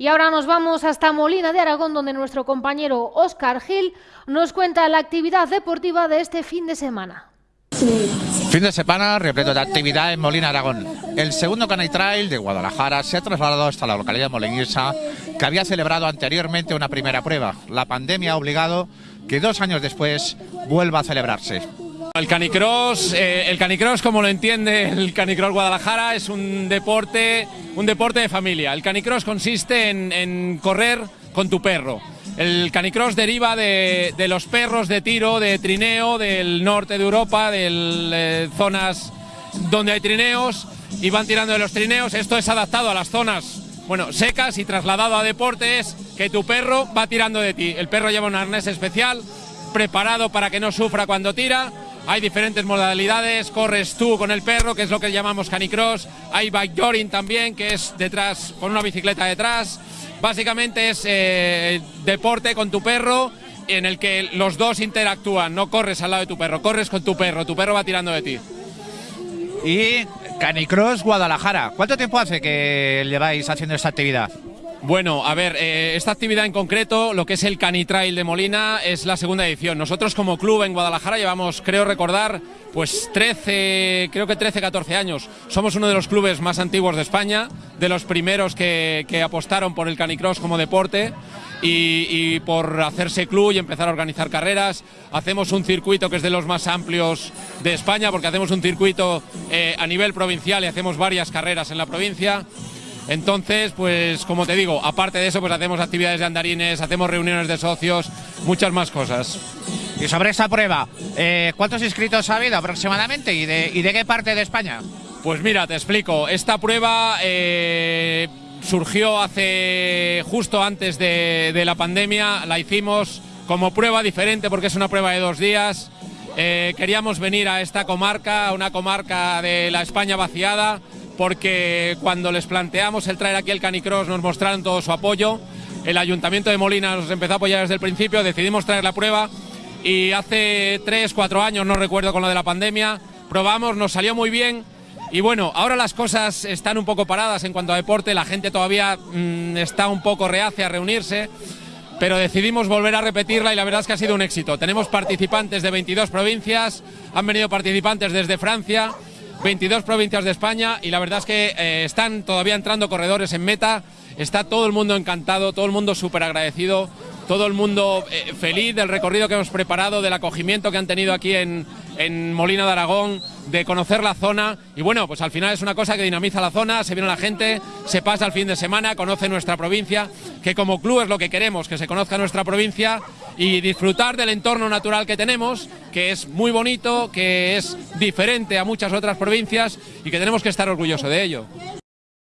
Y ahora nos vamos hasta Molina de Aragón, donde nuestro compañero Óscar Gil nos cuenta la actividad deportiva de este fin de semana. Fin de semana repleto de actividad en Molina Aragón. El segundo Canay Trail de Guadalajara se ha trasladado hasta la localidad de Molinisa, que había celebrado anteriormente una primera prueba. La pandemia ha obligado que dos años después vuelva a celebrarse. El canicross, eh, el canicross como lo entiende el canicross Guadalajara, es un deporte, un deporte de familia. El canicross consiste en, correr con tu perro. El canicross deriva de, los perros de tiro, de trineo, del norte de Europa, de eh, zonas donde hay trineos y van tirando de los trineos. Esto es adaptado a las zonas bueno, secas y trasladado a deportes que tu perro va tirando de ti. El perro lleva un arnés especial preparado para que no sufra cuando tira hay diferentes modalidades, corres tú con el perro, que es lo que llamamos canicross, hay bike también, que es detrás, con una bicicleta detrás. Básicamente es eh, deporte con tu perro en el que los dos interactúan, no corres al lado de tu perro, corres con tu perro, tu perro va tirando de ti. Y Canicross Guadalajara, ¿cuánto tiempo hace que lleváis haciendo esta actividad? Bueno, a ver, eh, esta actividad en concreto, lo que es el Canitrail de Molina, es la segunda edición. Nosotros como club en Guadalajara llevamos, creo recordar, pues 13, creo que 13, 14 años. Somos uno de los clubes más antiguos de España, de los primeros que, apostaron por el canicross como deporte y, por hacerse club y empezar a organizar carreras. Hacemos un circuito que es de los más amplios de España porque hacemos un circuito eh, a nivel provincial y hacemos varias carreras en la provincia. Entonces, pues como te digo, aparte de eso, pues hacemos actividades de andarines, hacemos reuniones de socios, muchas más cosas. Y sobre esta prueba, eh, ¿cuántos inscritos ha habido aproximadamente y de, qué parte de España? Pues mira, te explico. Esta prueba eh, surgió hace justo antes de, la pandemia, la hicimos como prueba diferente porque es una prueba de dos días. Eh, queríamos venir a esta comarca, una comarca de la España vaciada, porque cuando les planteamos el traer aquí el Canicross nos mostraron todo su apoyo. El Ayuntamiento de Molina nos empezó a apoyar desde el principio, decidimos traer la prueba y hace tres, cuatro años, no recuerdo con lo de la pandemia, probamos, nos salió muy bien. Y bueno, ahora las cosas están un poco paradas en cuanto a deporte, la gente todavía mm, está un poco reacia a reunirse, pero decidimos volver a repetirla y la verdad es que ha sido un éxito. Tenemos participantes de 22 provincias, han venido participantes desde Francia, 22 provincias de España y la verdad es que eh, están todavía entrando corredores en meta, está todo el mundo encantado, todo el mundo súper agradecido, todo el mundo eh, feliz del recorrido que hemos preparado, del acogimiento que han tenido aquí en, en Molina de Aragón, de conocer la zona y bueno, pues al final es una cosa que dinamiza la zona, se viene la gente, se pasa el fin de semana, conoce nuestra provincia, que como club es lo que queremos, que se conozca nuestra provincia y disfrutar del entorno natural que tenemos, que es muy bonito, que es diferente a muchas otras provincias y que tenemos que estar orgullosos de ello.